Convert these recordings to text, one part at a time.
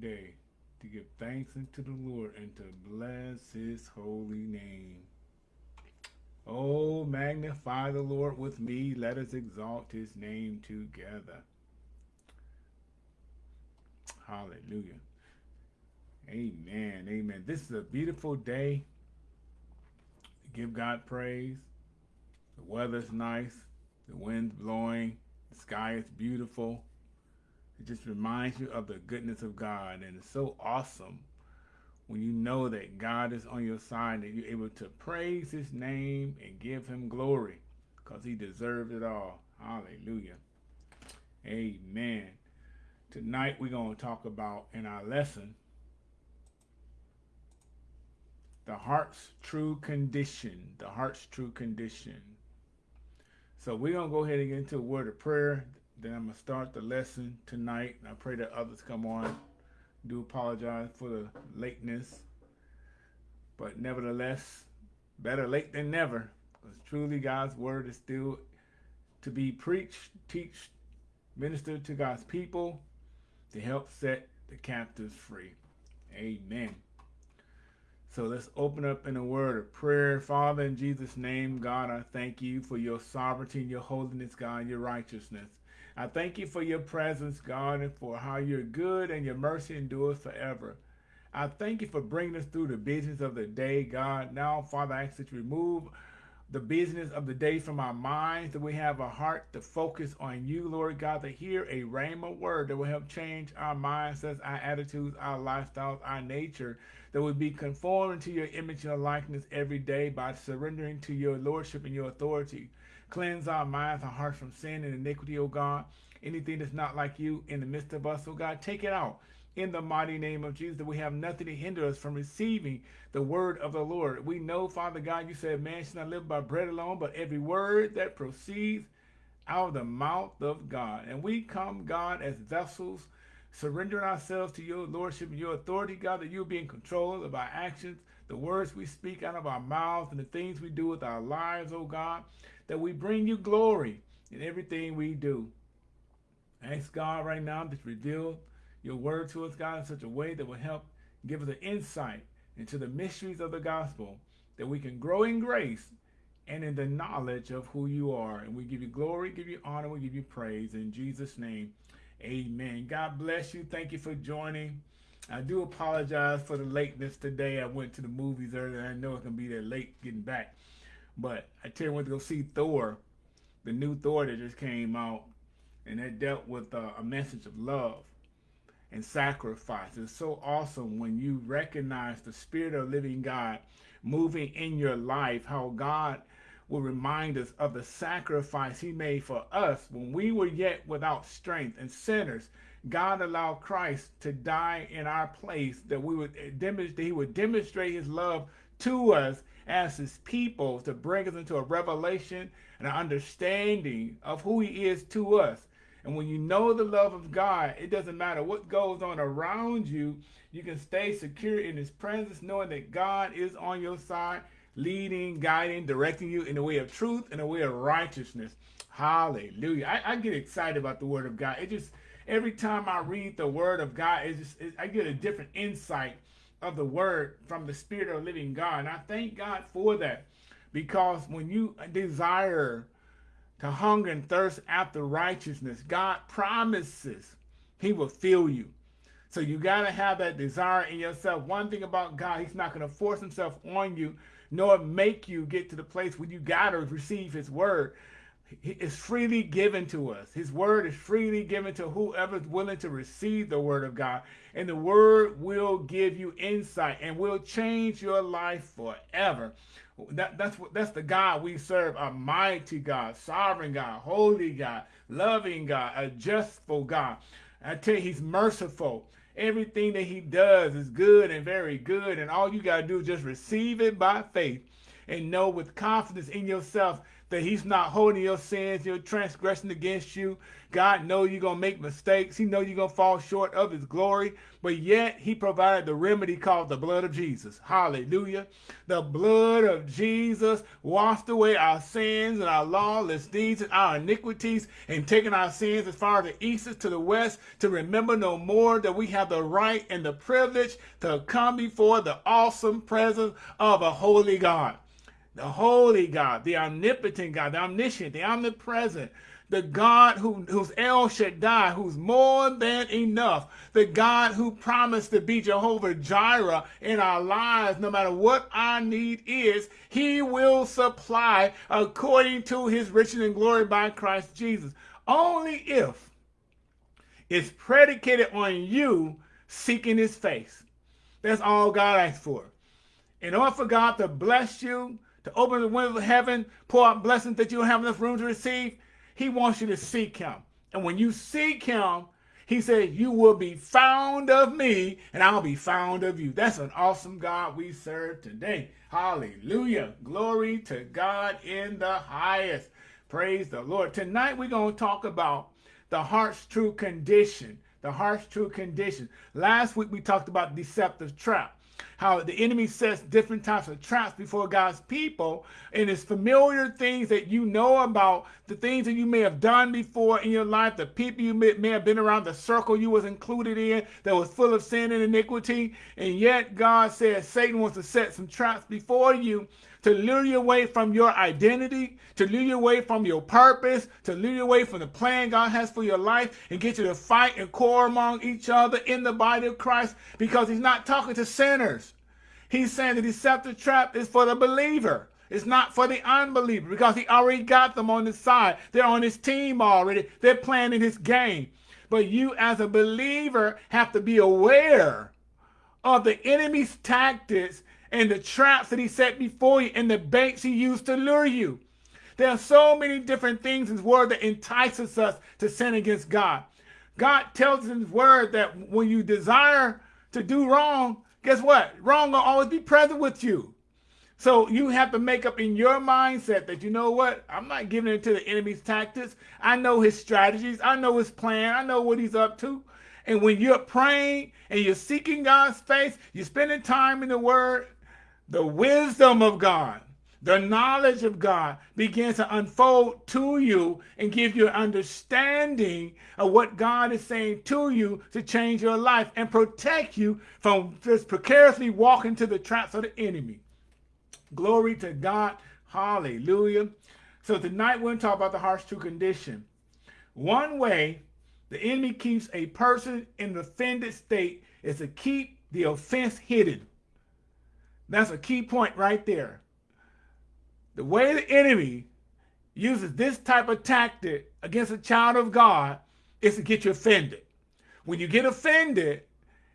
day to give thanks unto the Lord and to bless his holy name. Oh, magnify the Lord with me. Let us exalt his name together. Hallelujah. Amen. Amen. This is a beautiful day. Give God praise. The weather's nice. The wind's blowing. The sky is beautiful. It just reminds you of the goodness of God. And it's so awesome when you know that God is on your side, that you're able to praise his name and give him glory because he deserves it all. Hallelujah. Amen. Tonight we're going to talk about in our lesson the heart's true condition. The heart's true condition. So we're going to go ahead and get into a word of prayer. Then I'm going to start the lesson tonight. I pray that others come on. Do apologize for the lateness. But nevertheless, better late than never. Because truly God's word is still to be preached, teach, ministered to God's people to help set the captives free. Amen. So let's open up in a word of prayer. Father, in Jesus' name, God, I thank you for your sovereignty, and your holiness, God, your righteousness. I thank you for your presence, God, and for how you're good and your mercy endures forever. I thank you for bringing us through the business of the day, God. Now, Father, I ask that you remove the business of the day from our minds, that we have a heart to focus on you, Lord God, to hear a rhema word that will help change our mindsets, our attitudes, our lifestyles, our nature, that we be conformed to your image and likeness every day by surrendering to your lordship and your authority. Cleanse our minds, and hearts from sin and iniquity, O God. Anything that's not like you in the midst of us, O God, take it out in the mighty name of Jesus, that we have nothing to hinder us from receiving the word of the Lord. We know, Father God, you said man should not live by bread alone, but every word that proceeds out of the mouth of God. And we come, God, as vessels, surrendering ourselves to your lordship and your authority, God, that you'll be in control of our actions, the words we speak out of our mouths, and the things we do with our lives, oh God, that we bring you glory in everything we do. Ask God right now to reveal your word to us, God, in such a way that will help give us an insight into the mysteries of the gospel, that we can grow in grace and in the knowledge of who you are. And we give you glory, give you honor, we give you praise. In Jesus' name, amen. God bless you. Thank you for joining. I do apologize for the lateness today. I went to the movies earlier. I know it's going to be that late getting back. But I tell you, I went to go see Thor, the new Thor that just came out. And that dealt with uh, a message of love and sacrifice. It's so awesome when you recognize the Spirit of living God moving in your life, how God will remind us of the sacrifice he made for us when we were yet without strength and sinners. God allowed Christ to die in our place that we would eh, demonstrate, he would demonstrate his love to us as his people to bring us into a revelation and an understanding of who he is to us. And when you know the love of God, it doesn't matter what goes on around you. You can stay secure in his presence, knowing that God is on your side, leading, guiding, directing you in the way of truth and the way of righteousness. Hallelujah. I, I, get excited about the word of God. It just, every time I read the word of God, it just, it, I get a different insight of the word from the spirit of living God. And I thank God for that because when you desire to hunger and thirst after righteousness, God promises he will fill you. So you got to have that desire in yourself. One thing about God, he's not going to force himself on you, nor make you get to the place where you got to receive his word. It's freely given to us. His word is freely given to whoever's willing to receive the word of God. And the word will give you insight and will change your life forever. That, that's what that's the God we serve, a mighty God, sovereign God, holy God, loving God, a justful God. I tell you, he's merciful. Everything that he does is good and very good. And all you got to do is just receive it by faith and know with confidence in yourself that he's not holding your sins, your transgression against you. God knows you're going to make mistakes. He knows you're going to fall short of his glory. But yet he provided the remedy called the blood of Jesus. Hallelujah. The blood of Jesus washed away our sins and our lawless deeds and our iniquities and taken our sins as far as the east is to the west to remember no more that we have the right and the privilege to come before the awesome presence of a holy God the holy God, the omnipotent God, the omniscient, the omnipresent, the God who, who's El Shaddai, who's more than enough, the God who promised to be Jehovah Jireh in our lives, no matter what our need is, he will supply according to his riches and glory by Christ Jesus. Only if it's predicated on you seeking his face. That's all God asks for. In order for God to bless you, to open the windows of heaven, pour out blessings that you don't have enough room to receive. He wants you to seek him. And when you seek him, he said, you will be found of me and I'll be found of you. That's an awesome God we serve today. Hallelujah. Glory to God in the highest. Praise the Lord. Tonight we're going to talk about the heart's true condition. The heart's true condition. Last week we talked about deceptive trap how the enemy sets different types of traps before God's people, and it's familiar things that you know about, the things that you may have done before in your life, the people you may, may have been around, the circle you was included in that was full of sin and iniquity, and yet God says Satan wants to set some traps before you to lure you away from your identity, to lure you away from your purpose, to lure you away from the plan God has for your life, and get you to fight and quarrel among each other in the body of Christ because he's not talking to sinners. He's saying the deceptive trap is for the believer. It's not for the unbeliever because he already got them on his side. They're on his team already. They're playing in his game. But you as a believer have to be aware of the enemy's tactics and the traps that he set before you and the baits he used to lure you. There are so many different things in his word that entices us to sin against God. God tells in his word that when you desire to do wrong, guess what? Wrong will always be present with you. So you have to make up in your mindset that, you know what? I'm not giving in to the enemy's tactics. I know his strategies. I know his plan. I know what he's up to. And when you're praying and you're seeking God's face, you're spending time in the word, the wisdom of God, the knowledge of God begins to unfold to you and give you an understanding of what God is saying to you to change your life and protect you from just precariously walking to the traps of the enemy. Glory to God. Hallelujah. So tonight we're going to talk about the heart's true condition. One way the enemy keeps a person in an offended state is to keep the offense hidden. That's a key point right there. The way the enemy uses this type of tactic against a child of God is to get you offended. When you get offended,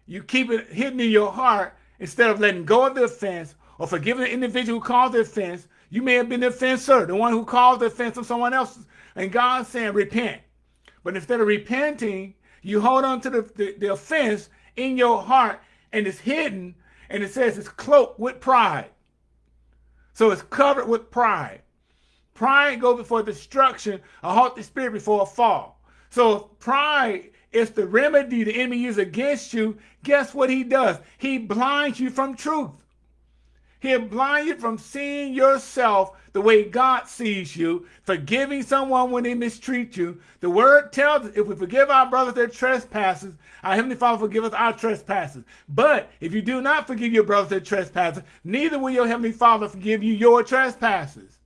you keep it hidden in your heart instead of letting go of the offense or forgiving the individual who caused the offense. You may have been the offender, the one who caused the offense of someone else. And God's saying, repent. But instead of repenting, you hold on to the, the, the offense in your heart and it's hidden and it says it's cloaked with pride. So it's covered with pride. Pride goes before destruction, a haughty spirit before a fall. So pride is the remedy the enemy uses against you. Guess what he does? He blinds you from truth. He'll blind you from seeing yourself the way God sees you, forgiving someone when they mistreat you. The word tells us if we forgive our brothers their trespasses, our Heavenly Father forgive us our trespasses. But if you do not forgive your brothers their trespasses, neither will your Heavenly Father forgive you your trespasses.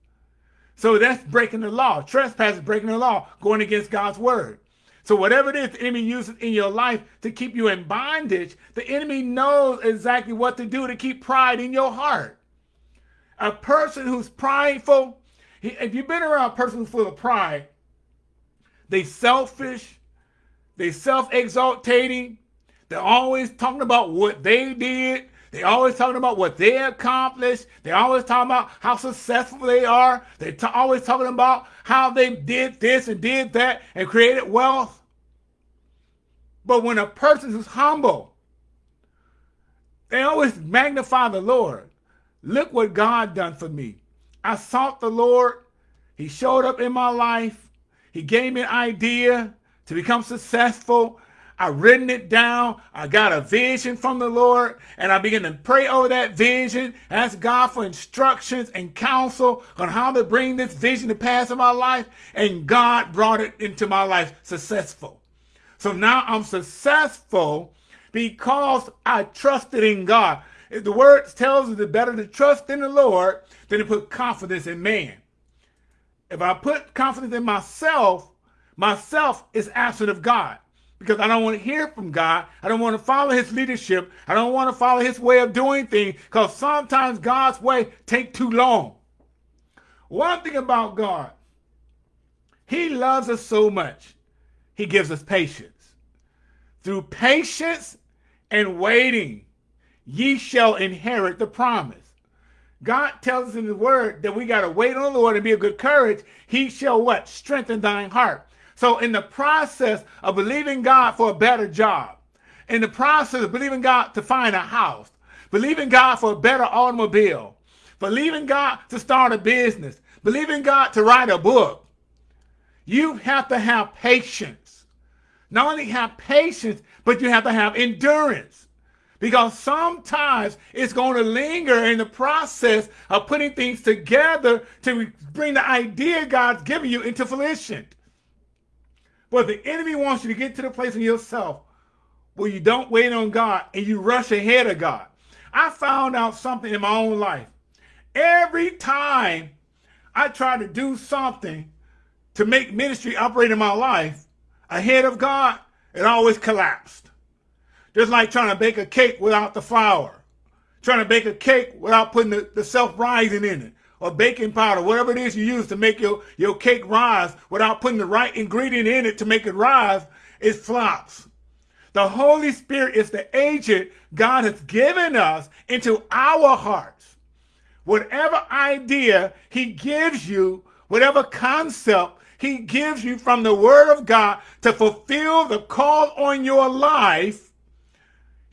So that's breaking the law. Trespass is breaking the law, going against God's word. So whatever it is the enemy uses in your life to keep you in bondage, the enemy knows exactly what to do to keep pride in your heart. A person who's prideful, if you've been around a person who's full of pride, they selfish, they self-exaltating, they're always talking about what they did, they always talking about what they accomplished. They always talking about how successful they are. They always talking about how they did this and did that and created wealth. But when a person is humble, they always magnify the Lord. Look what God done for me. I sought the Lord He showed up in my life. He gave me an idea to become successful. I written it down. I got a vision from the Lord and I began to pray over that vision, ask God for instructions and counsel on how to bring this vision to pass in my life. And God brought it into my life successful. So now I'm successful because I trusted in God. The word tells us it's better to trust in the Lord than to put confidence in man. If I put confidence in myself, myself is absent of God because I don't want to hear from God. I don't want to follow his leadership. I don't want to follow his way of doing things because sometimes God's way take too long. One thing about God, he loves us so much. He gives us patience. Through patience and waiting, ye shall inherit the promise. God tells us in the word that we got to wait on the Lord and be of good courage. He shall what? Strengthen thine heart. So in the process of believing God for a better job, in the process of believing God to find a house, believing God for a better automobile, believing God to start a business, believing God to write a book, you have to have patience. Not only have patience, but you have to have endurance. Because sometimes it's going to linger in the process of putting things together to bring the idea God's given you into fruition. But the enemy wants you to get to the place in yourself where you don't wait on God and you rush ahead of God. I found out something in my own life. Every time I try to do something to make ministry operate in my life ahead of God, it always collapsed. Just like trying to bake a cake without the flour. Trying to bake a cake without putting the, the self-rising in it or baking powder, whatever it is you use to make your, your cake rise without putting the right ingredient in it to make it rise, it flops. The Holy Spirit is the agent God has given us into our hearts. Whatever idea he gives you, whatever concept he gives you from the word of God to fulfill the call on your life,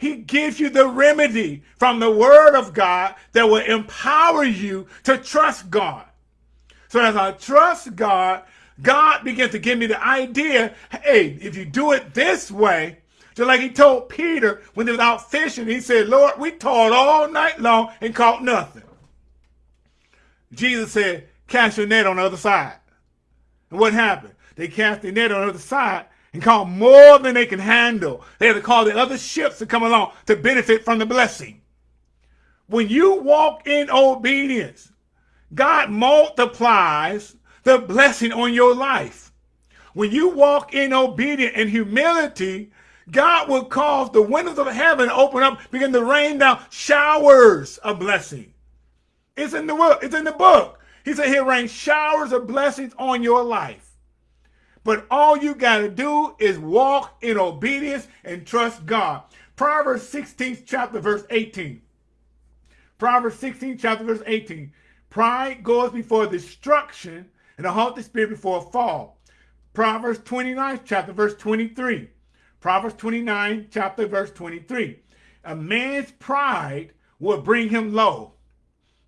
he gives you the remedy from the word of God that will empower you to trust God. So as I trust God, God begins to give me the idea, hey, if you do it this way, just like he told Peter when he was out fishing, he said, Lord, we toiled all night long and caught nothing. Jesus said, cast your net on the other side. And what happened? They cast the net on the other side and call more than they can handle. They had to call the other ships to come along to benefit from the blessing. When you walk in obedience, God multiplies the blessing on your life. When you walk in obedience and humility, God will cause the windows of heaven to open up, begin to rain down showers of blessing. It's in the book. It's in the book. He said he'll rain showers of blessings on your life. But all you got to do is walk in obedience and trust God. Proverbs 16 chapter verse 18. Proverbs 16 chapter verse 18. Pride goes before destruction and a haughty spirit before a fall. Proverbs 29 chapter verse 23. Proverbs 29 chapter verse 23. A man's pride will bring him low,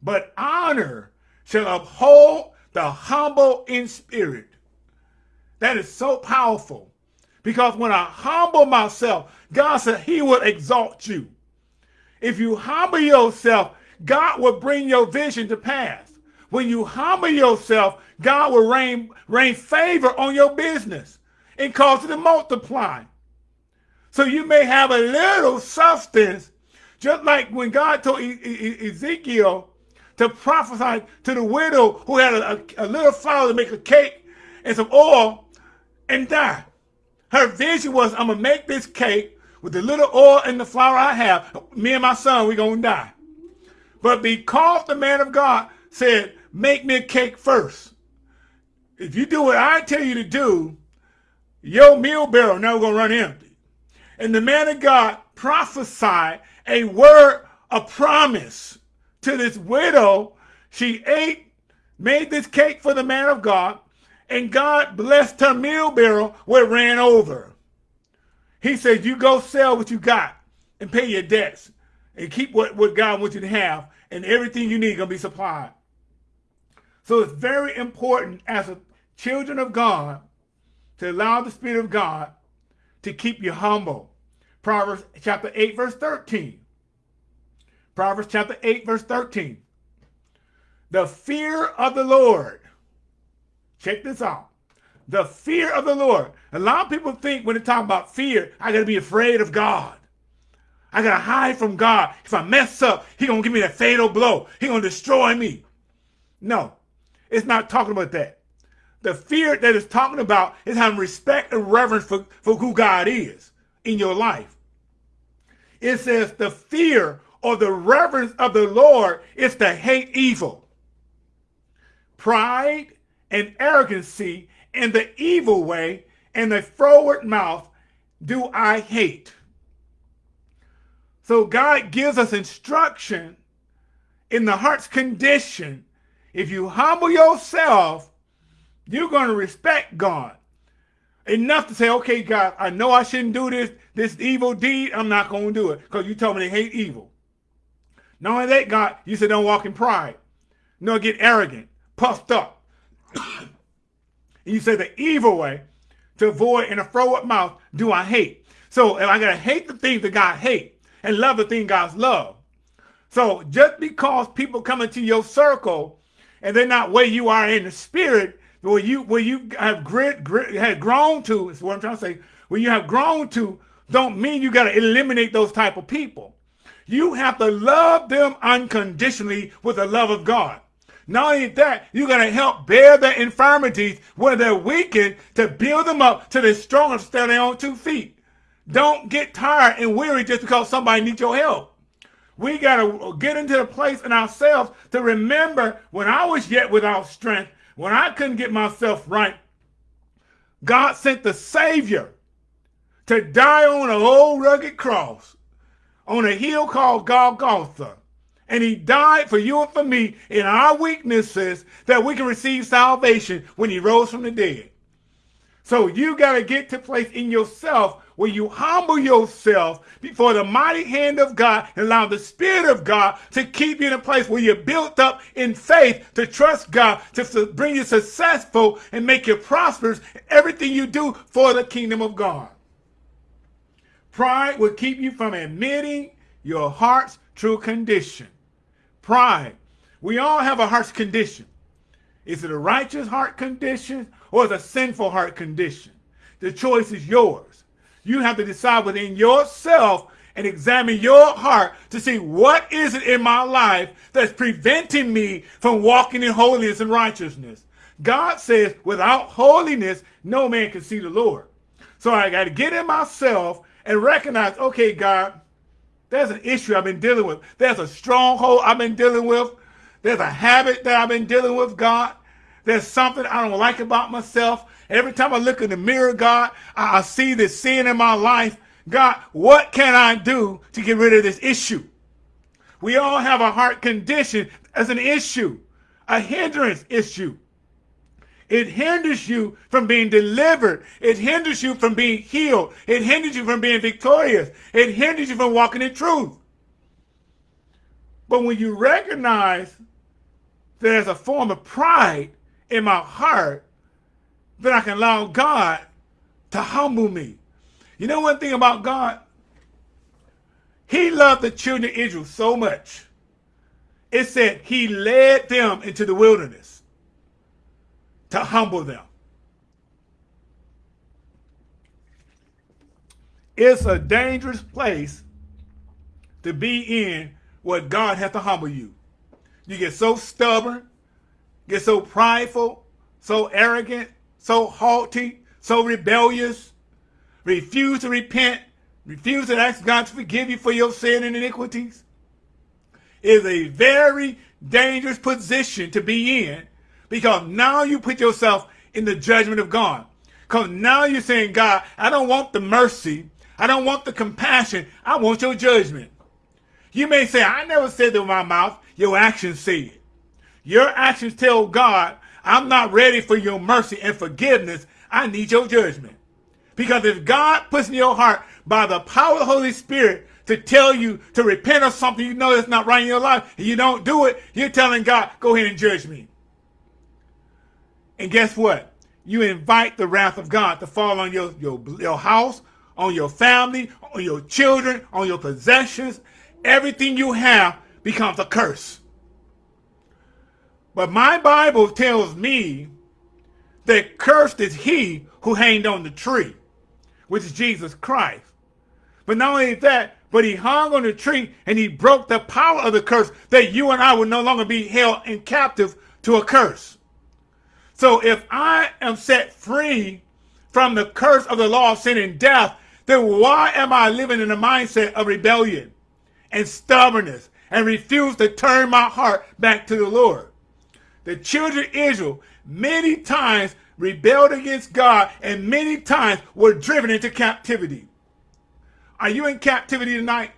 but honor shall uphold the humble in spirit. That is so powerful. Because when I humble myself, God said he will exalt you. If you humble yourself, God will bring your vision to pass. When you humble yourself, God will rain, rain favor on your business and cause it to multiply. So you may have a little substance, just like when God told e e Ezekiel to prophesy to the widow who had a, a, a little flour to make a cake and some oil, and die. Her vision was, I'm going to make this cake with the little oil and the flour I have. Me and my son, we're going to die. But because the man of God said, make me a cake first. If you do what I tell you to do, your meal barrel never going to run empty. And the man of God prophesied a word a promise to this widow. She ate, made this cake for the man of God, and God blessed her meal barrel where it ran over. He said, you go sell what you got and pay your debts and keep what, what God wants you to have and everything you need going to be supplied. So it's very important as a children of God to allow the Spirit of God to keep you humble. Proverbs chapter 8, verse 13. Proverbs chapter 8, verse 13. The fear of the Lord. Check this out. The fear of the Lord. A lot of people think when they talk about fear, I got to be afraid of God. I got to hide from God. If I mess up, he to give me that fatal blow. He to destroy me. No, it's not talking about that. The fear that it's talking about is having respect and reverence for, for who God is in your life. It says the fear or the reverence of the Lord is to hate evil. Pride and arrogancy and the evil way and the forward mouth do I hate. So God gives us instruction in the heart's condition. If you humble yourself, you're going to respect God enough to say, okay, God, I know I shouldn't do this, this evil deed. I'm not going to do it because you told me to hate evil. Not only that, God, you said don't walk in pride. No, get arrogant, puffed up. you say the evil way to avoid in a forward mouth do I hate. So if I got to hate the things that God hate and love the thing God's love. So just because people come into your circle and they're not where you are in the spirit, where you where you have grit, grit had grown to is what I'm trying to say. Where you have grown to don't mean you got to eliminate those type of people. You have to love them unconditionally with the love of God. Not only that, you're going to help bear their infirmities where they're weakened to build them up to the strong and stand on two feet. Don't get tired and weary just because somebody needs your help. We got to get into the place in ourselves to remember when I was yet without strength, when I couldn't get myself right, God sent the Savior to die on an old rugged cross on a hill called Golgotha. And he died for you and for me in our weaknesses that we can receive salvation when he rose from the dead. So you got to get to place in yourself where you humble yourself before the mighty hand of God and allow the Spirit of God to keep you in a place where you're built up in faith to trust God, to bring you successful and make you prosperous everything you do for the kingdom of God. Pride will keep you from admitting your heart's true condition. Pride. We all have a heart's condition. Is it a righteous heart condition or is it a sinful heart condition? The choice is yours. You have to decide within yourself and examine your heart to see what is it in my life that's preventing me from walking in holiness and righteousness. God says, without holiness, no man can see the Lord. So I got to get in myself and recognize, okay, God, there's an issue I've been dealing with. There's a stronghold I've been dealing with. There's a habit that I've been dealing with, God. There's something I don't like about myself. Every time I look in the mirror, God, I, I see this sin in my life. God, what can I do to get rid of this issue? We all have a heart condition as an issue, a hindrance issue. It hinders you from being delivered. It hinders you from being healed. It hinders you from being victorious. It hinders you from walking in truth. But when you recognize there's a form of pride in my heart, then I can allow God to humble me. You know one thing about God? He loved the children of Israel so much. It said he led them into the wilderness to humble them. It's a dangerous place to be in where God has to humble you. You get so stubborn, get so prideful, so arrogant, so haughty, so rebellious, refuse to repent, refuse to ask God to forgive you for your sin and iniquities. Is a very dangerous position to be in because now you put yourself in the judgment of God. Because now you're saying, God, I don't want the mercy. I don't want the compassion. I want your judgment. You may say, I never said that with my mouth. Your actions say it. Your actions tell God, I'm not ready for your mercy and forgiveness. I need your judgment. Because if God puts in your heart by the power of the Holy Spirit to tell you to repent of something you know that's not right in your life, and you don't do it, you're telling God, go ahead and judge me. And guess what? You invite the wrath of God to fall on your, your, your house, on your family, on your children, on your possessions. Everything you have becomes a curse. But my Bible tells me that cursed is he who hanged on the tree, which is Jesus Christ. But not only that, but he hung on the tree and he broke the power of the curse that you and I would no longer be held in captive to a curse. So if I am set free from the curse of the law of sin and death, then why am I living in a mindset of rebellion and stubbornness and refuse to turn my heart back to the Lord? The children of Israel many times rebelled against God and many times were driven into captivity. Are you in captivity tonight?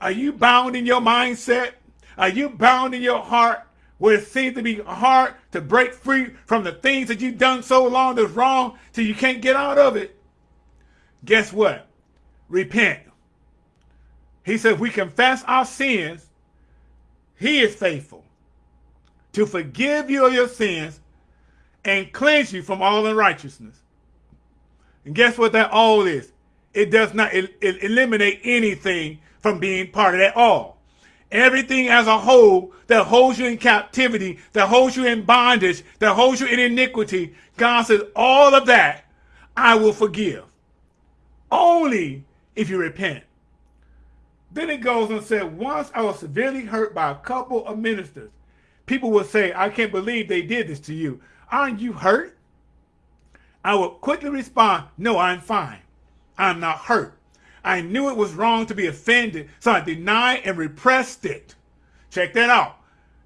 Are you bound in your mindset? Are you bound in your heart where it seems to be hard to break free from the things that you've done so long that's wrong till you can't get out of it? Guess what? Repent. He said, if we confess our sins, he is faithful to forgive you of your sins and cleanse you from all unrighteousness. And guess what that all is? it does not it eliminate anything from being part of that all. Everything as a whole that holds you in captivity, that holds you in bondage, that holds you in iniquity, God says, all of that I will forgive. Only if you repent. Then it goes and said, once I was severely hurt by a couple of ministers. People would say, I can't believe they did this to you. Aren't you hurt? I would quickly respond, no, I'm fine. I'm not hurt. I knew it was wrong to be offended, so I denied and repressed it. Check that out.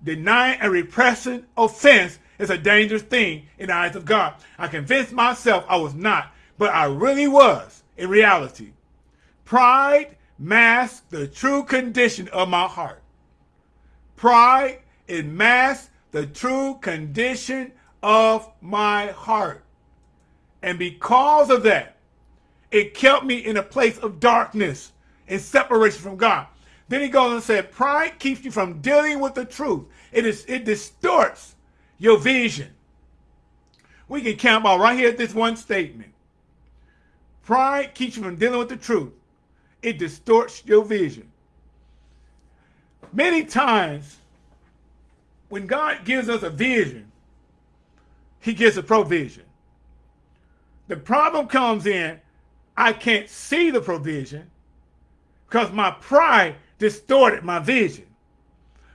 Denying and repressing offense is a dangerous thing in the eyes of God. I convinced myself I was not, but I really was in reality. Pride masks the true condition of my heart. Pride, it masks the true condition of my heart. And because of that, it kept me in a place of darkness and separation from God. Then he goes and said, pride keeps you from dealing with the truth. It is it distorts your vision. We can camp out right here at this one statement. Pride keeps you from dealing with the truth. It distorts your vision. Many times, when God gives us a vision, he gives a provision. The problem comes in I can't see the provision because my pride distorted my vision.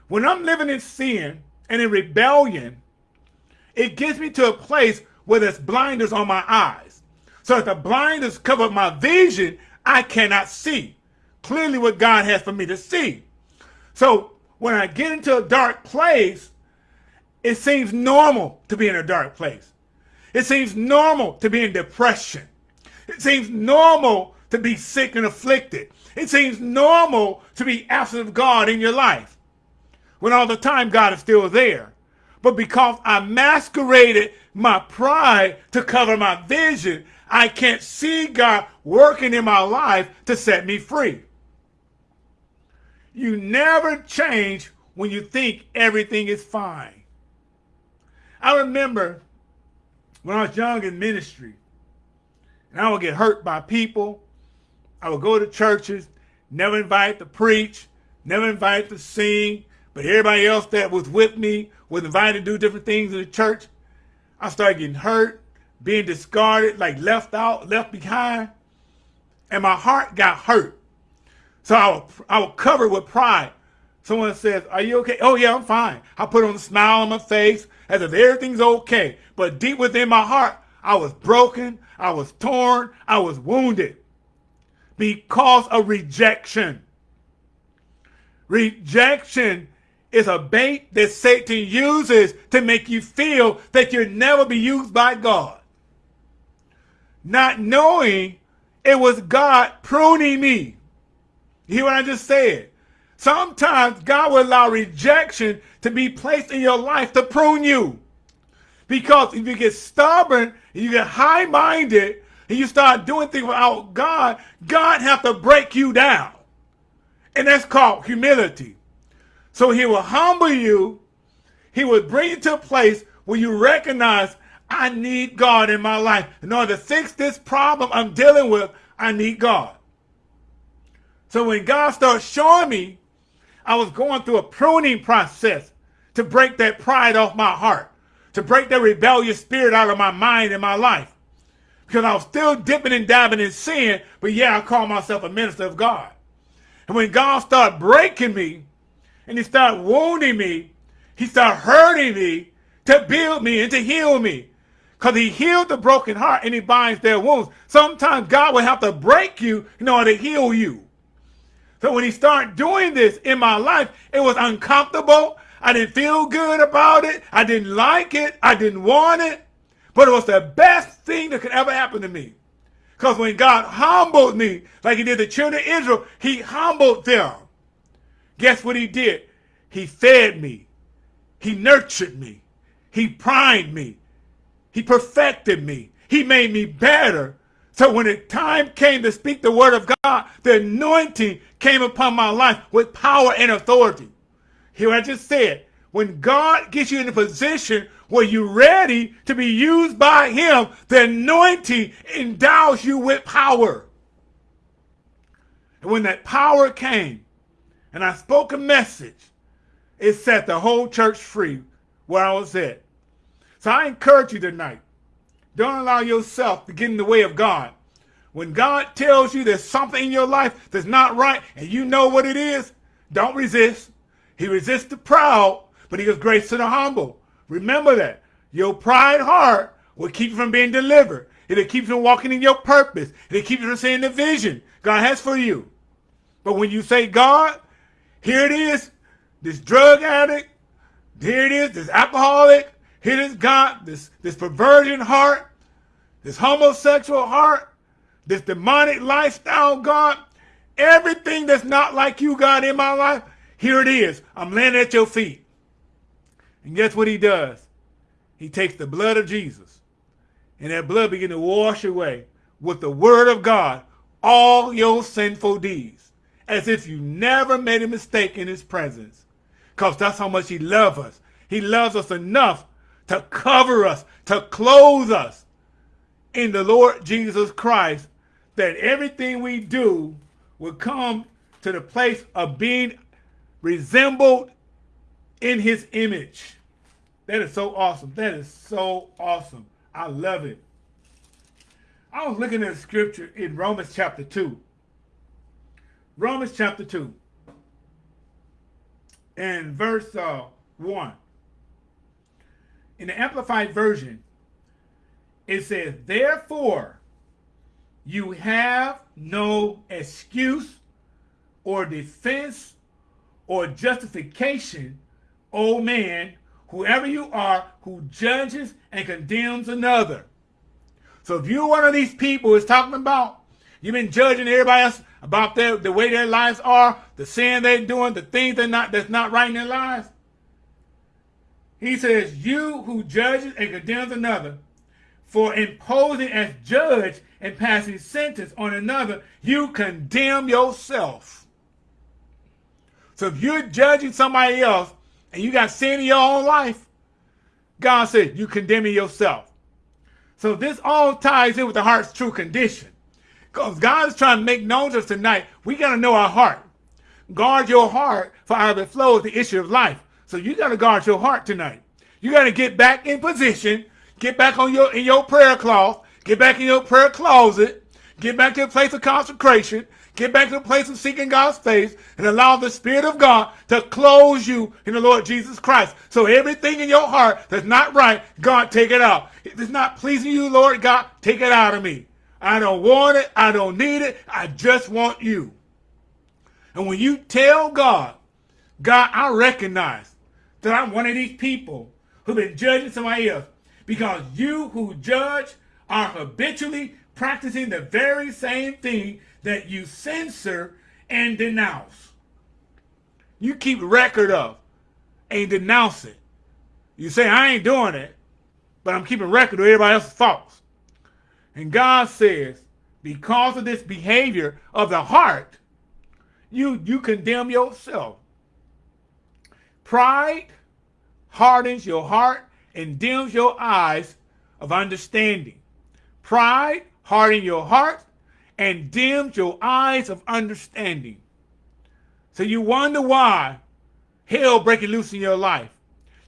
When I'm living in sin and in rebellion, it gets me to a place where there's blinders on my eyes. So if the blinders cover my vision, I cannot see clearly what God has for me to see. So when I get into a dark place, it seems normal to be in a dark place. It seems normal to be in depression. It seems normal to be sick and afflicted. It seems normal to be absent of God in your life when all the time God is still there. But because I masqueraded my pride to cover my vision, I can't see God working in my life to set me free. You never change when you think everything is fine. I remember when I was young in ministry, and I would get hurt by people. I would go to churches, never invite to preach, never invite to sing, but everybody else that was with me was invited to do different things in the church. I started getting hurt, being discarded, like left out, left behind, and my heart got hurt. So I would, I would cover it with pride. Someone says, are you okay? Oh yeah, I'm fine. I put on a smile on my face as if everything's okay. But deep within my heart, I was broken. I was torn. I was wounded because of rejection. Rejection is a bait that Satan uses to make you feel that you'll never be used by God. Not knowing it was God pruning me. You hear what I just said? Sometimes God will allow rejection to be placed in your life to prune you. Because if you get stubborn you get high-minded and you start doing things without God, God have to break you down. And that's called humility. So he will humble you. He will bring you to a place where you recognize I need God in my life. In order to fix this problem I'm dealing with, I need God. So when God started showing me, I was going through a pruning process to break that pride off my heart, to break that rebellious spirit out of my mind and my life. Because I was still dipping and dabbing in sin, but yeah, I call myself a minister of God. And when God started breaking me, and he started wounding me, he started hurting me to build me and to heal me. Because he healed the broken heart and he binds their wounds. Sometimes God will have to break you in order to heal you. So when he started doing this in my life, it was uncomfortable. I didn't feel good about it. I didn't like it. I didn't want it. But it was the best thing that could ever happen to me. Because when God humbled me, like he did the children of Israel, he humbled them. Guess what he did? He fed me. He nurtured me. He primed me. He perfected me. He made me better so when the time came to speak the word of God, the anointing came upon my life with power and authority. Here I just said, when God gets you in a position where you're ready to be used by him, the anointing endows you with power. And when that power came and I spoke a message, it set the whole church free where I was at. So I encourage you tonight, don't allow yourself to get in the way of God. When God tells you there's something in your life that's not right and you know what it is, don't resist. He resists the proud, but he gives grace to the humble. Remember that. Your pride heart will keep you from being delivered. It'll keep you from walking in your purpose. It'll keep you from seeing the vision God has for you. But when you say, God, here it is, this drug addict, here it is, this alcoholic, here it is God, this, this perversion heart, this homosexual heart, this demonic lifestyle, God, everything that's not like you, God, in my life, here it is. I'm laying at your feet. And guess what he does? He takes the blood of Jesus, and that blood begin to wash away with the word of God all your sinful deeds, as if you never made a mistake in his presence. Because that's how much he loves us. He loves us enough to cover us, to clothe us in the Lord Jesus Christ, that everything we do will come to the place of being resembled in his image. That is so awesome. That is so awesome. I love it. I was looking at scripture in Romans chapter 2. Romans chapter 2 and verse uh, 1. In the Amplified Version, it says, Therefore, you have no excuse or defense or justification, O man, whoever you are, who judges and condemns another. So if you're one of these people who's talking about, you've been judging everybody else about their, the way their lives are, the sin they're doing, the things they're not, that's not right in their lives. He says, you who judges and condemns another, for imposing as judge and passing sentence on another, you condemn yourself. So if you're judging somebody else and you got sin in your own life, God said you condemning yourself. So this all ties in with the heart's true condition. Because God is trying to make known to us tonight, we got to know our heart. Guard your heart, for out of it flows the issue of life. So you got to guard your heart tonight. You got to get back in position, get back on your in your prayer cloth, get back in your prayer closet, get back to a place of consecration, get back to the place of seeking God's face, and allow the Spirit of God to close you in the Lord Jesus Christ. So everything in your heart that's not right, God, take it out. If it's not pleasing you, Lord God, take it out of me. I don't want it. I don't need it. I just want you. And when you tell God, God, I recognize that I'm one of these people who've been judging somebody else because you who judge are habitually practicing the very same thing that you censor and denounce. You keep record of and denounce it. You say, I ain't doing it, but I'm keeping record of everybody else's faults. And God says, because of this behavior of the heart, you, you condemn yourself. Pride hardens your heart and dims your eyes of understanding. Pride hardens your heart and dims your eyes of understanding. So you wonder why hell breaking loose in your life.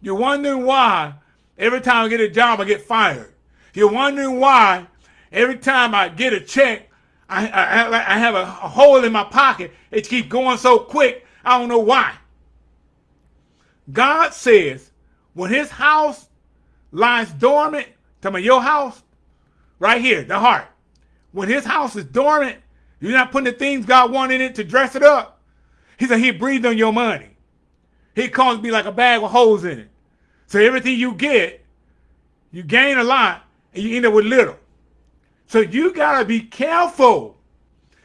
You're wondering why every time I get a job, I get fired. You're wondering why every time I get a check, I, I, I have a, a hole in my pocket. It keeps going so quick. I don't know why. God says when his house lies dormant, tell me your house, right here, the heart. When his house is dormant, you're not putting the things God wanted it to dress it up. He said he breathed on your money. He calls me like a bag with holes in it. So everything you get, you gain a lot and you end up with little. So you got to be careful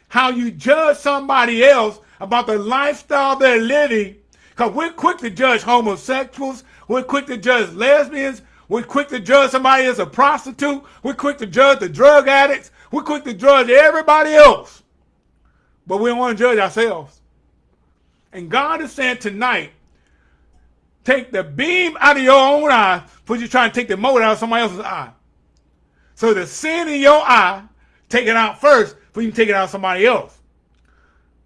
how you judge somebody else about the lifestyle they're living. Because we're quick to judge homosexuals. We're quick to judge lesbians. We're quick to judge somebody as a prostitute. We're quick to judge the drug addicts. We're quick to judge everybody else. But we don't want to judge ourselves. And God is saying tonight, take the beam out of your own eye before you try to take the mote out of somebody else's eye. So the sin in your eye, take it out first before you take it out of somebody else.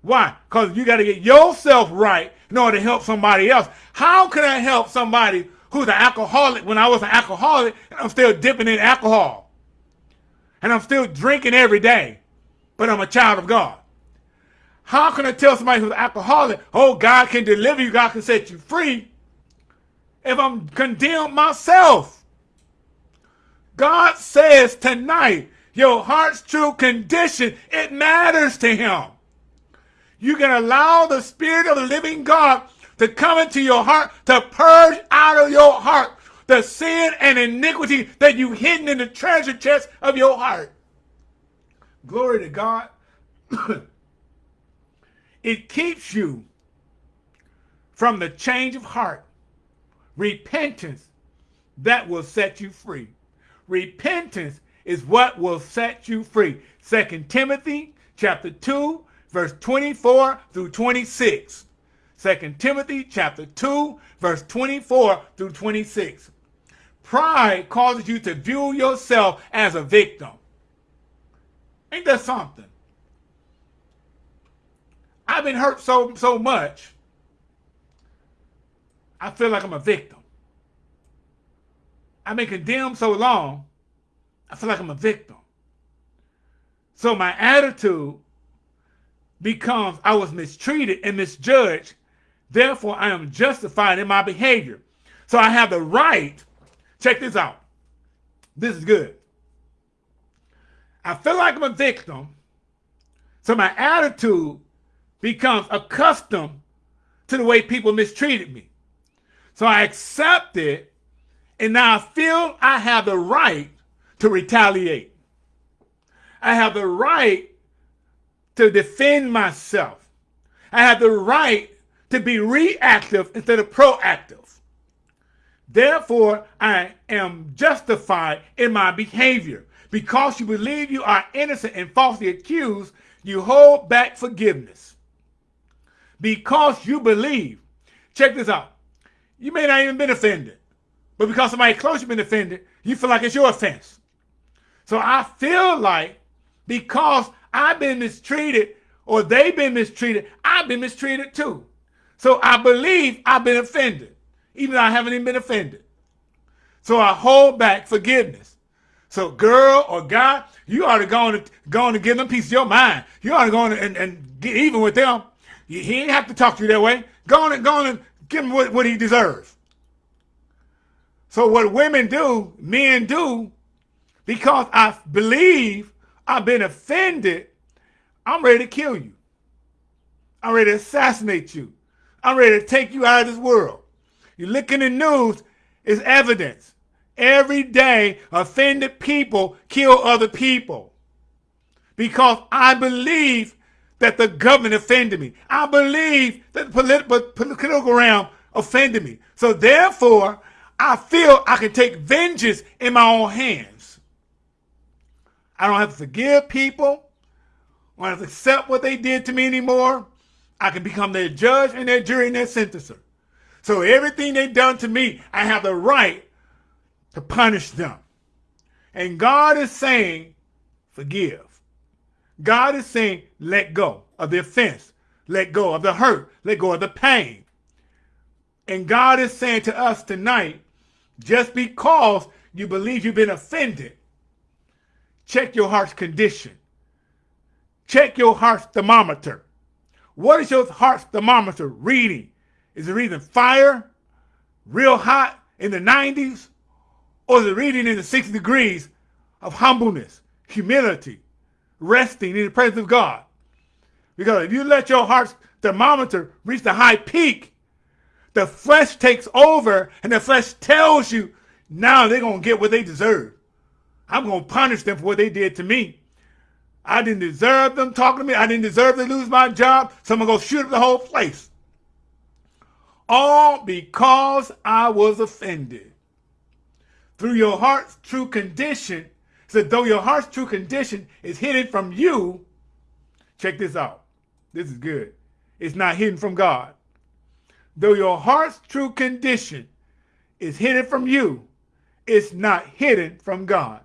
Why? Because you got to get yourself right in order to help somebody else. How can I help somebody who's an alcoholic when I was an alcoholic and I'm still dipping in alcohol? And I'm still drinking every day, but I'm a child of God. How can I tell somebody who's an alcoholic, oh, God can deliver you, God can set you free, if I'm condemned myself? God says tonight, your heart's true condition, it matters to him. You can allow the Spirit of the living God to come into your heart, to purge out of your heart the sin and iniquity that you've hidden in the treasure chest of your heart. Glory to God. it keeps you from the change of heart. Repentance that will set you free. Repentance is what will set you free. Second Timothy chapter 2, verse 24 through 26. Second Timothy chapter 2, verse 24 through 26. Pride causes you to view yourself as a victim. Ain't that something? I've been hurt so so much. I feel like I'm a victim. I've been condemned so long. I feel like I'm a victim. So my attitude becomes I was mistreated and misjudged. Therefore, I am justified in my behavior. So I have the right. Check this out. This is good. I feel like I'm a victim. So my attitude becomes accustomed to the way people mistreated me. So I accept it. And now I feel I have the right to retaliate. I have the right to defend myself. I have the right to be reactive instead of proactive. Therefore, I am justified in my behavior. Because you believe you are innocent and falsely accused, you hold back forgiveness. Because you believe, check this out. You may not even been offended, but because somebody close you been offended, you feel like it's your offense. So I feel like because I've been mistreated or they've been mistreated, I've been mistreated too. So I believe I've been offended, even though I haven't even been offended. So I hold back forgiveness. So girl or guy, you ought to go on to, go on to give them a piece of your mind. You ought to go on and, and get even with them. He ain't have to talk to you that way. Go on and go on and give him what, what he deserves. So what women do, men do, because I believe I've been offended, I'm ready to kill you. I'm ready to assassinate you. I'm ready to take you out of this world. You look in the news, it's evidence. Every day, offended people kill other people. Because I believe that the government offended me. I believe that the polit political realm offended me. So therefore, I feel I can take vengeance in my own hands. I don't have to forgive people. I don't have to accept what they did to me anymore. I can become their judge and their jury and their sentencer. So everything they've done to me, I have the right to punish them. And God is saying, forgive. God is saying, let go of the offense, let go of the hurt, let go of the pain. And God is saying to us tonight, just because you believe you've been offended, check your heart's condition. Check your heart's thermometer. What is your heart's thermometer reading? Is it reading fire, real hot in the 90s? Or is it reading in the 60 degrees of humbleness, humility, resting in the presence of God? Because if you let your heart's thermometer reach the high peak, the flesh takes over and the flesh tells you now they're going to get what they deserve. I'm going to punish them for what they did to me. I didn't deserve them talking to me. I didn't deserve to lose my job. So I'm going to go shoot up the whole place. All because I was offended. Through your heart's true condition, so though your heart's true condition is hidden from you, check this out. This is good. It's not hidden from God. Though your heart's true condition is hidden from you, it's not hidden from God.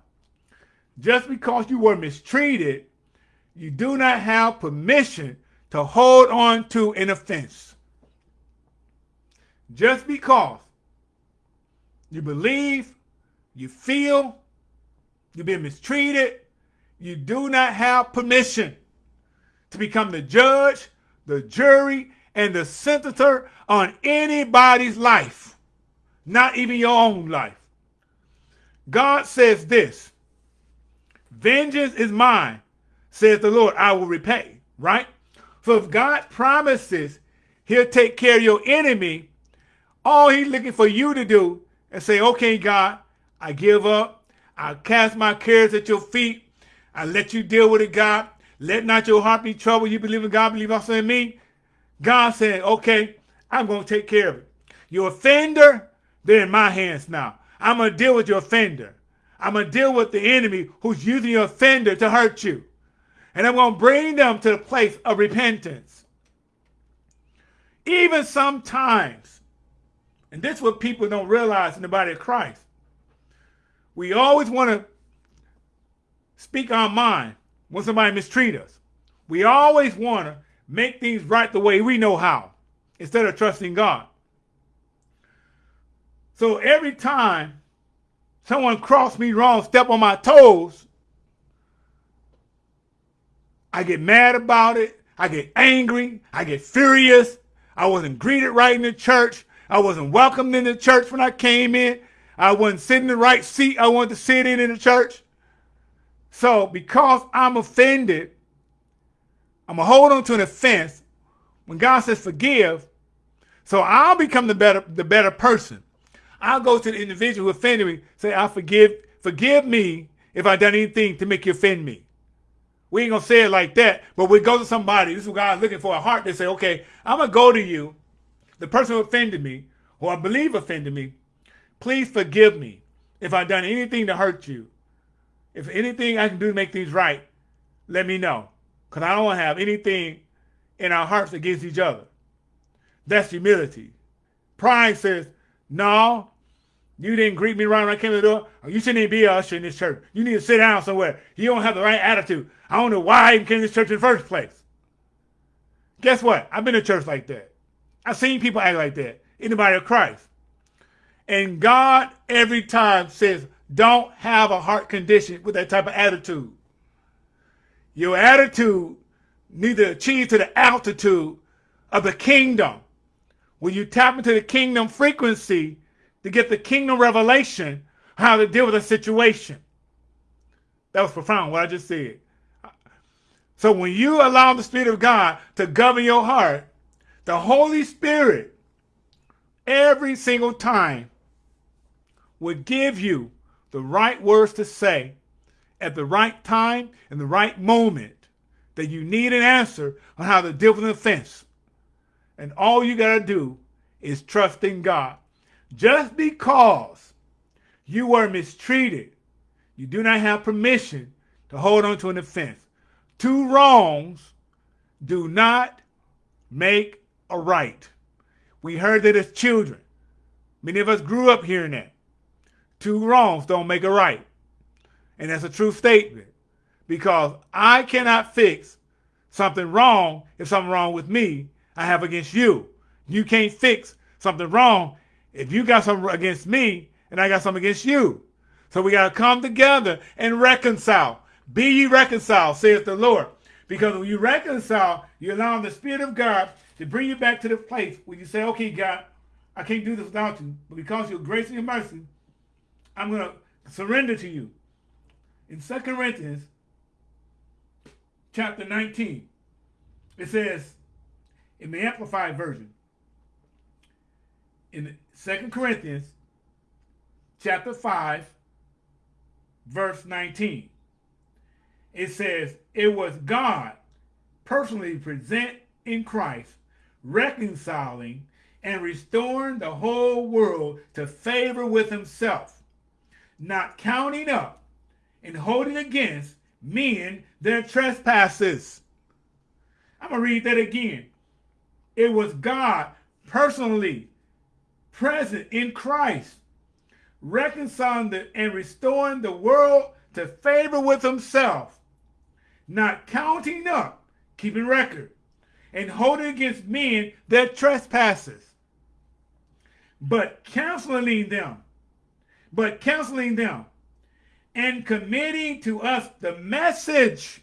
Just because you were mistreated, you do not have permission to hold on to an offense. Just because you believe, you feel, you've been mistreated, you do not have permission to become the judge, the jury, and the senator on anybody's life, not even your own life. God says this, vengeance is mine, says the Lord, I will repay, right? So if God promises he'll take care of your enemy, all he's looking for you to do is say, okay, God, I give up. I cast my cares at your feet. I let you deal with it, God. Let not your heart be troubled. You believe in God, believe also in me. God said, okay, I'm going to take care of it. Your offender, they're in my hands now. I'm going to deal with your offender. I'm going to deal with the enemy who's using your offender to hurt you. And I'm going to bring them to the place of repentance. Even sometimes, and this is what people don't realize in the body of Christ, we always want to speak our mind when somebody mistreat us. We always want to make things right the way we know how instead of trusting God. So every time someone crossed me wrong, step on my toes, I get mad about it. I get angry. I get furious. I wasn't greeted right in the church. I wasn't welcomed in the church when I came in. I wasn't sitting in the right seat I wanted to sit in in the church. So because I'm offended, I'm going to hold on to an offense when God says forgive. So I'll become the better, the better person. I'll go to the individual who offended me, say, I forgive, forgive me if I done anything to make you offend me. We ain't gonna say it like that, but we go to somebody, this is God's looking for a heart to say, okay, I'm gonna go to you, the person who offended me, who I believe offended me, please forgive me if I've done anything to hurt you. If anything I can do to make things right, let me know. Because I don't have anything in our hearts against each other. That's humility. Pride says, no, you didn't greet me right when I came to the door. You shouldn't even be a usher in this church. You need to sit down somewhere. You don't have the right attitude. I don't know why I even came to church in the first place. Guess what? I've been to church like that. I've seen people act like that in the body of Christ. And God every time says, don't have a heart condition with that type of attitude. Your attitude needs to achieve to the altitude of the kingdom. When you tap into the kingdom frequency to get the kingdom revelation, how to deal with a situation. That was profound, what I just said. So when you allow the Spirit of God to govern your heart, the Holy Spirit, every single time, would give you the right words to say at the right time and the right moment that you need an answer on how to deal with an offense. And all you got to do is trust in God. Just because you were mistreated, you do not have permission to hold on to an offense. Two wrongs do not make a right. We heard that as children. Many of us grew up hearing that. Two wrongs don't make a right. And that's a true statement because I cannot fix something wrong if something wrong with me I have against you. You can't fix something wrong if you got something against me and I got something against you. So we got to come together and reconcile. Be ye reconciled, saith the Lord. Because when you reconcile, you allow the Spirit of God to bring you back to the place where you say, okay, God, I can't do this without you. But because of your grace and your mercy, I'm going to surrender to you. In 2 Corinthians chapter 19, it says, in the Amplified Version, in 2 Corinthians chapter 5, verse 19, it says, It was God personally present in Christ, reconciling and restoring the whole world to favor with himself, not counting up and holding against men their trespasses. I'm going to read that again. It was God personally present in Christ, reconciling and restoring the world to favor with himself, not counting up, keeping record, and holding against men their trespasses, but counseling them, but counseling them, and committing to us the message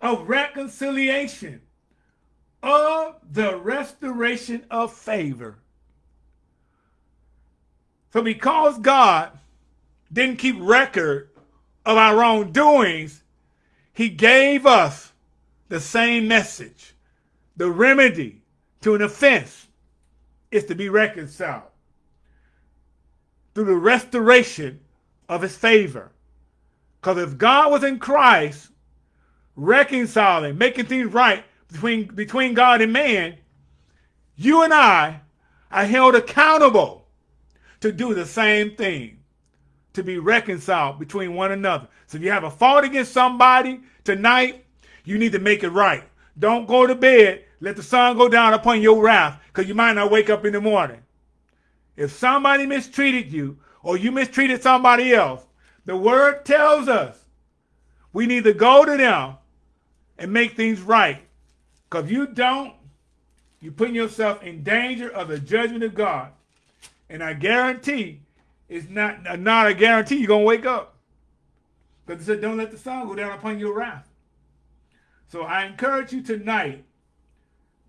of reconciliation, of the restoration of favor. So because God didn't keep record of our wrongdoings, he gave us the same message. The remedy to an offense is to be reconciled through the restoration of his favor. Because if God was in Christ, reconciling, making things right between, between God and man, you and I are held accountable to do the same thing, to be reconciled between one another. So if you have a fault against somebody tonight, you need to make it right. Don't go to bed, let the sun go down upon your wrath, because you might not wake up in the morning. If somebody mistreated you, or you mistreated somebody else, the word tells us we need to go to them and make things right. Because if you don't, you're putting yourself in danger of the judgment of God. And I guarantee it's not, not a guarantee you're to wake up. Because it said, don't let the sun go down upon your wrath. So I encourage you tonight,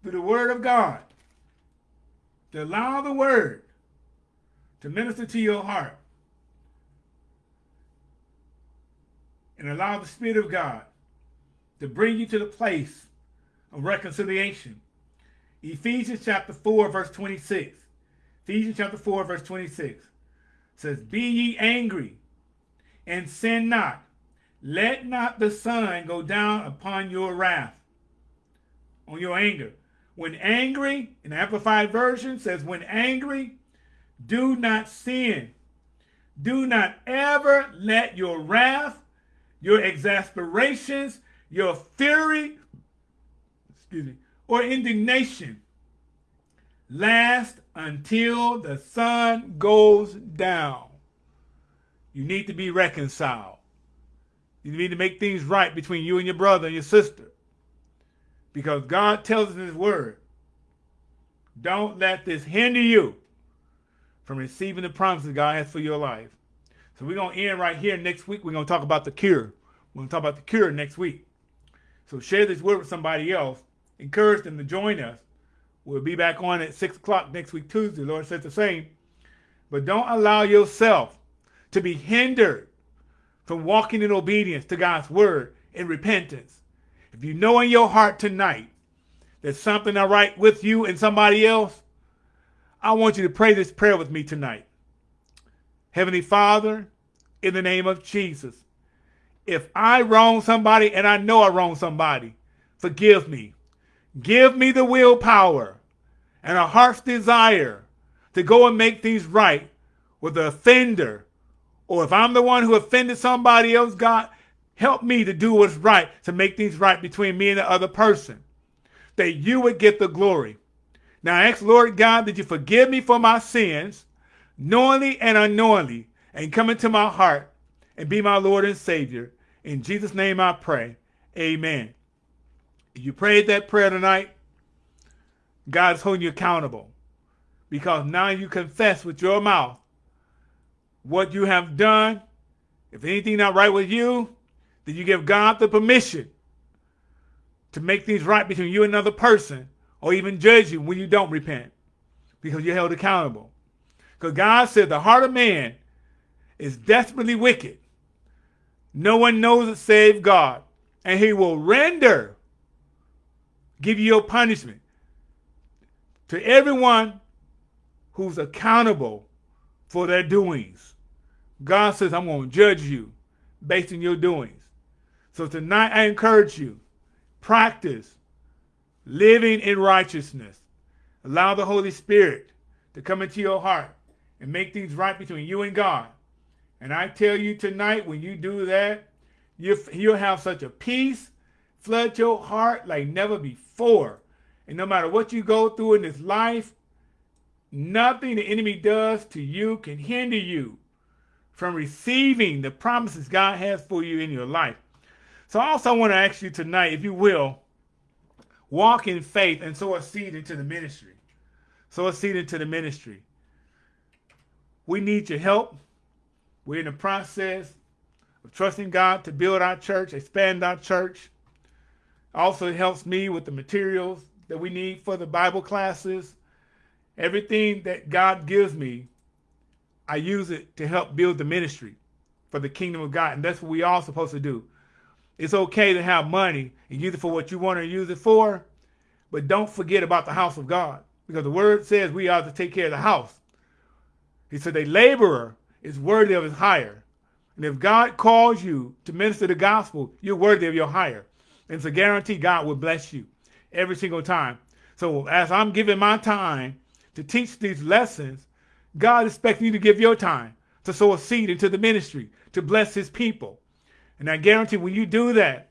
through the word of God, to allow the word to minister to your heart. And allow the Spirit of God to bring you to the place of reconciliation. Ephesians chapter 4, verse 26. Ephesians chapter 4, verse 26 says, Be ye angry and sin not. Let not the sun go down upon your wrath, on your anger. When angry, an Amplified Version says, When angry, do not sin. Do not ever let your wrath, your exasperations, your fury, excuse me, or indignation last until the sun goes down. You need to be reconciled. You need to make things right between you and your brother and your sister. Because God tells us in his word, don't let this hinder you from receiving the promises God has for your life. So we're going to end right here. Next week, we're going to talk about the cure. We're going to talk about the cure next week. So share this word with somebody else. Encourage them to join us. We'll be back on at 6 o'clock next week, Tuesday. Lord says the same. But don't allow yourself to be hindered from walking in obedience to God's word in repentance. If you know in your heart tonight there's something not right with you and somebody else, I want you to pray this prayer with me tonight. Heavenly Father, in the name of Jesus, if I wrong somebody and I know I wrong somebody, forgive me. Give me the willpower and a heart's desire to go and make things right with the offender. Or if I'm the one who offended somebody else, God, help me to do what's right, to make things right between me and the other person. That you would get the glory. Now I ask, Lord God, that you forgive me for my sins, knowingly and unknowingly, and come into my heart and be my Lord and Savior. In Jesus' name I pray. Amen. You prayed that prayer tonight, God is holding you accountable because now you confess with your mouth what you have done. If anything not right with you, then you give God the permission to make things right between you and another person or even judge you when you don't repent because you're held accountable. Because God said the heart of man is desperately wicked. No one knows it save God. And he will render, give you your punishment to everyone who's accountable for their doings. God says, I'm going to judge you based on your doings. So tonight I encourage you, practice living in righteousness. Allow the Holy Spirit to come into your heart and make things right between you and God. And I tell you tonight, when you do that, you, you'll have such a peace flood your heart like never before. For and no matter what you go through in this life, nothing the enemy does to you can hinder you from receiving the promises God has for you in your life. So I also want to ask you tonight, if you will, walk in faith and sow a seed into the ministry. Sow a seed into the ministry. We need your help. We're in the process of trusting God to build our church, expand our church. Also, helps me with the materials that we need for the Bible classes. Everything that God gives me, I use it to help build the ministry for the kingdom of God. And that's what we all supposed to do. It's okay to have money and use it for what you want to use it for, but don't forget about the house of God. Because the word says we are to take care of the house. He said a laborer is worthy of his hire. And if God calls you to minister the gospel, you're worthy of your hire. It's a guarantee God will bless you every single time. So as I'm giving my time to teach these lessons, God expects you to give your time to sow a seed into the ministry, to bless his people. And I guarantee when you do that,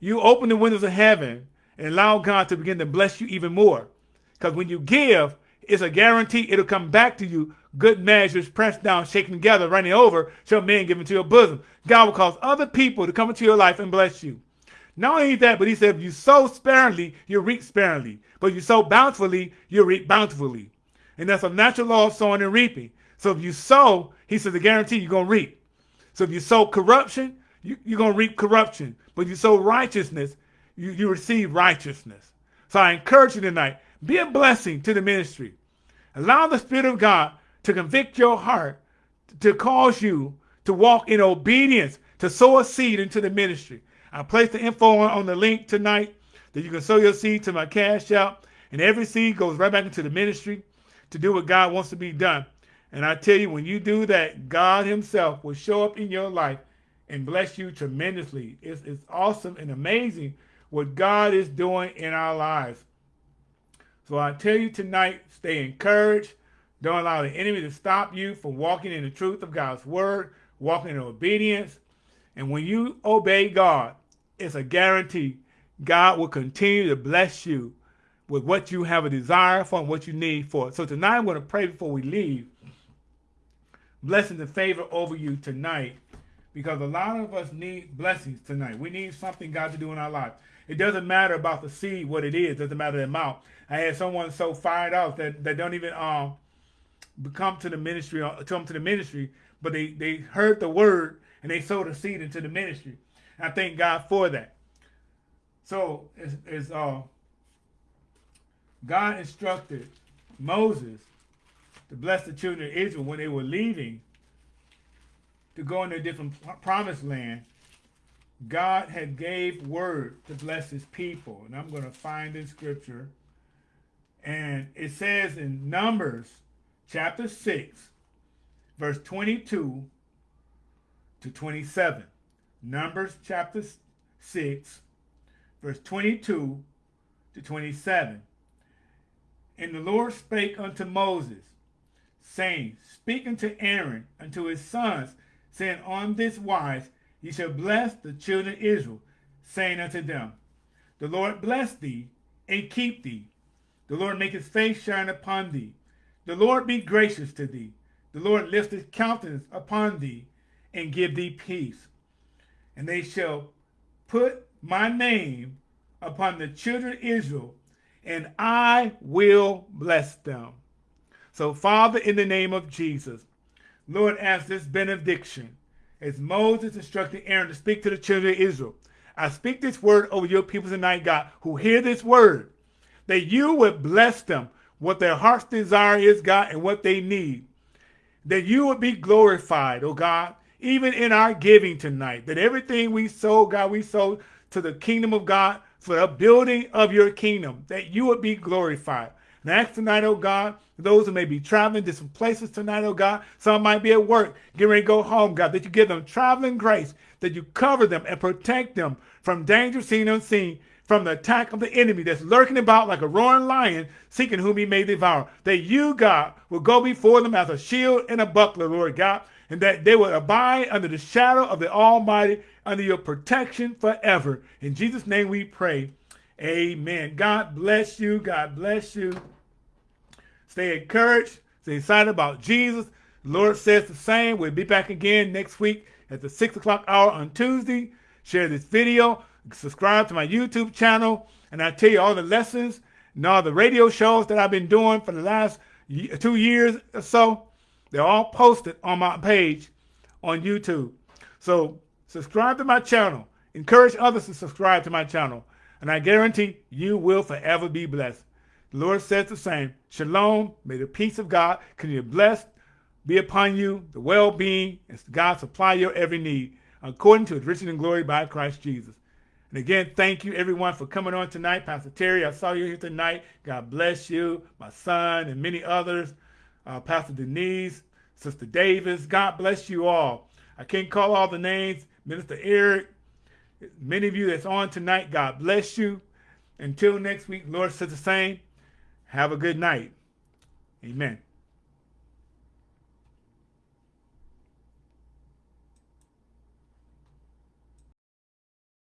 you open the windows of heaven and allow God to begin to bless you even more. Because when you give, it's a guarantee it'll come back to you. Good measures, pressed down, shaken together, running over, shall men give into your bosom. God will cause other people to come into your life and bless you. Not only that, but he said, if you sow sparingly, you reap sparingly. But if you sow bountifully, you reap bountifully. And that's a natural law of sowing and reaping. So if you sow, he says, the guarantee you're going to reap. So if you sow corruption, you, are going to reap corruption. But if you sow righteousness, you, you receive righteousness. So I encourage you tonight, be a blessing to the ministry. Allow the Spirit of God to convict your heart, to cause you to walk in obedience, to sow a seed into the ministry. I placed the info on, the link tonight that you can sow your seed to my Cash App. And every seed goes right back into the ministry to do what God wants to be done. And I tell you, when you do that, God himself will show up in your life and bless you tremendously. It's, it's awesome and amazing what God is doing in our lives. So I tell you tonight, stay encouraged. Don't allow the enemy to stop you from walking in the truth of God's word, walking in obedience. And when you obey God, it's a guarantee God will continue to bless you with what you have a desire for and what you need for. So tonight I'm going to pray before we leave. Blessings and favor over you tonight because a lot of us need blessings tonight. We need something God to do in our life. It doesn't matter about the seed, what it is. It doesn't matter the amount. I had someone so fired up that, that don't even um come to the ministry, uh, come to the ministry, but they, they heard the word and they sowed a seed into the ministry. I thank God for that. So it's, it's uh, God instructed Moses to bless the children of Israel when they were leaving to go into a different promised land. God had gave word to bless his people. And I'm going to find in scripture. And it says in Numbers chapter 6, verse 22 to 27. Numbers chapter 6, verse 22 to 27. And the Lord spake unto Moses, saying, Speak unto Aaron, unto his sons, saying, On this wise ye shall bless the children of Israel, saying unto them, The Lord bless thee and keep thee. The Lord make his face shine upon thee. The Lord be gracious to thee. The Lord lift his countenance upon thee and give thee peace. And they shall put my name upon the children of Israel, and I will bless them. So, Father, in the name of Jesus, Lord, as this benediction, as Moses instructed Aaron to speak to the children of Israel, I speak this word over your people tonight, God, who hear this word, that you would bless them, what their heart's desire is, God, and what they need. That you would be glorified, oh God, even in our giving tonight. That everything we sow, God, we sow to the kingdom of God for the building of your kingdom, that you would be glorified. And I ask tonight, oh God, those who may be traveling to some places tonight, oh God, some might be at work, getting ready to go home, God, that you give them traveling grace, that you cover them and protect them from danger seen and unseen, from the attack of the enemy that's lurking about like a roaring lion, seeking whom he may devour. That you, God, will go before them as a shield and a buckler, Lord God, and that they will abide under the shadow of the Almighty, under your protection forever. In Jesus' name we pray. Amen. God bless you. God bless you. Stay encouraged. Stay excited about Jesus. The Lord says the same. We'll be back again next week at the 6 o'clock hour on Tuesday. Share this video. Subscribe to my YouTube channel. And I tell you all the lessons and all the radio shows that I've been doing for the last two years or so. They're all posted on my page on YouTube. So subscribe to my channel. Encourage others to subscribe to my channel. And I guarantee you will forever be blessed. The Lord says the same. Shalom. May the peace of God continue to bless, be upon you, the well-being, and God supply your every need according to his riches and glory by Christ Jesus. And again, thank you everyone for coming on tonight. Pastor Terry, I saw you here tonight. God bless you, my son, and many others. Uh, Pastor Denise, Sister Davis, God bless you all. I can't call all the names. Minister Eric, many of you that's on tonight, God bless you. Until next week, Lord says the same. Have a good night. Amen.